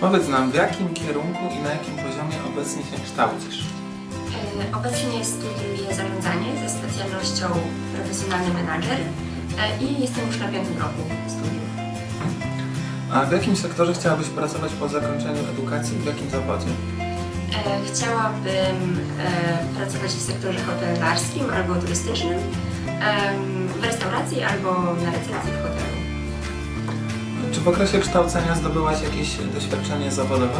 Powiedz nam, w jakim kierunku i na jakim poziomie obecnie się kształcisz? E, Obecnie studiuję zarządzanie ze specjalnością profesjonalny menadżer e, i jestem już na piątym roku studiów. A w jakim sektorze chciałabyś pracować po zakończeniu edukacji i w jakim zawodzie? E, Chciałabym pracować w sektorze hotelarskim albo turystycznym, w restauracji albo na recepcji w hotelu. Czy w okresie kształcenia zdobyłaś jakieś doświadczenie zawodowe?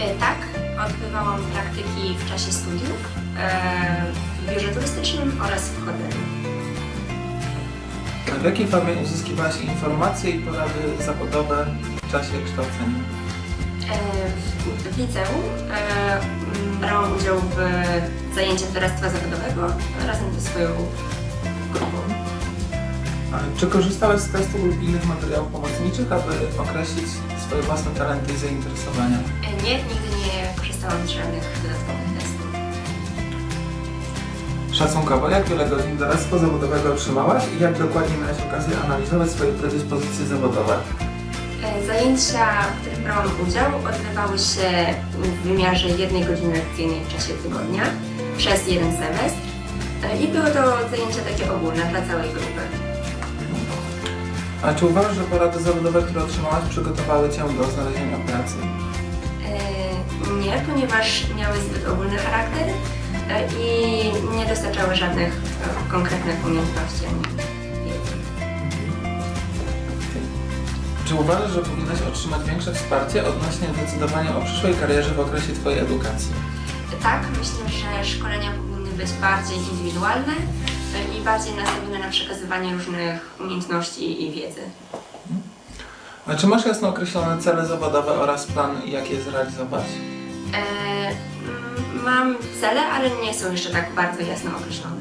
E, Tak, odbywałam praktyki w czasie studiów e, w biurze turystycznym oraz w hotelu. W jakiej formie uzyskiwałaś informacje i porady zawodowe w czasie kształcenia? E, W, liceum brałam udział w zajęciach doradztwa zawodowego razem ze swoją grupą. Czy korzystałaś z testów lub innych materiałów pomocniczych, aby określić swoje własne talenty i zainteresowania? E, Nie, nigdy nie korzystałam z żadnych dodatkowych testów. Szacunkowo, jak wiele godzin doradztwa zawodowego otrzymałaś i jak dokładnie miałaś okazję analizować swoje predyspozycje zawodowe? E, Zajęcia, w których brałam udział, odbywały się w wymiarze jednej godziny lekcyjnej w czasie tygodnia przez jeden semestr E, i były to zajęcia takie ogólne dla całej grupy. A czy uważasz, że porady zawodowe, które otrzymałaś, przygotowały Cię do znalezienia pracy? E, Nie, ponieważ miały zbyt ogólny charakter e, i nie dostarczały żadnych e, konkretnych umiejętności ani wiedzy. Czy uważasz, że powinnaś otrzymać większe wsparcie odnośnie decydowania o przyszłej karierze w okresie Twojej edukacji? Tak, myślę, że szkolenia powinny być bardziej indywidualne i bardziej nastawione na przekazywanie różnych umiejętności i wiedzy. A czy masz jasno określone cele zawodowe oraz plan, jak je zrealizować? E, mam cele, ale nie są jeszcze tak bardzo jasno określone.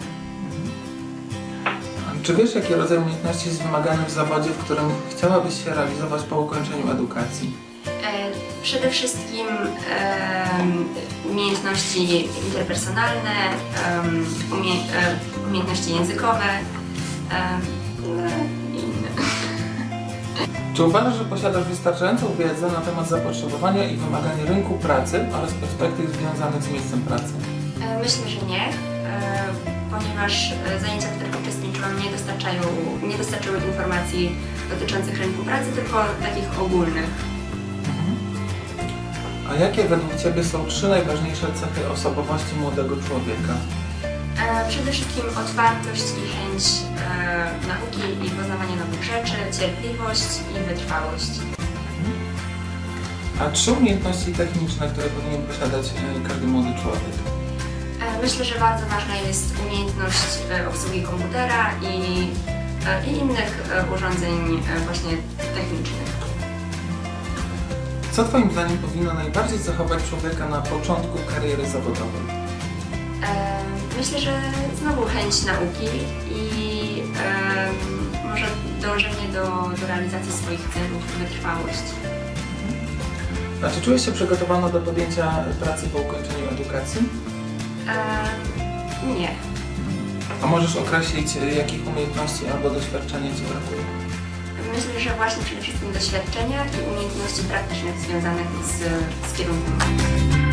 A Czy wiesz, jaki rodzaj umiejętności jest wymagany w zawodzie, w którym chciałabyś się realizować po ukończeniu edukacji? E, Przede wszystkim em, umiejętności interpersonalne, umie, e, umiejętności językowe no i inne. Czy uważasz, że posiadasz wystarczającą wiedzę na temat zapotrzebowania i wymagań rynku pracy oraz perspektyw związanych z miejscem pracy? E, Myślę, że nie, e, ponieważ e, zajęcia, w których uczestniczyłam, nie, dostarczają, nie dostarczyły informacji dotyczących rynku pracy, tylko takich ogólnych. A jakie według Ciebie są trzy najważniejsze cechy osobowości młodego człowieka? E, Przede wszystkim otwartość i chęć e, nauki i poznawania nowych rzeczy, cierpliwość i wytrwałość. A trzy umiejętności techniczne, które powinien posiadać e, każdy młody człowiek? Myślę, że bardzo ważna jest umiejętność obsługi komputera i, i innych urządzeń właśnie technicznych. Co Twoim zdaniem powinno najbardziej zachować człowieka na początku kariery zawodowej? Myślę, że znowu chęć nauki i może dążenie do, do realizacji swoich celów, wytrwałość. A czy czujesz się przygotowana do podjęcia pracy po ukończeniu edukacji? E, Nie. A możesz określić, e, jakich umiejętności albo doświadczenia Ci brakuje? Myślę, że właśnie przede wszystkim doświadczenia i umiejętności praktycznych związanych z, z kierunkiem.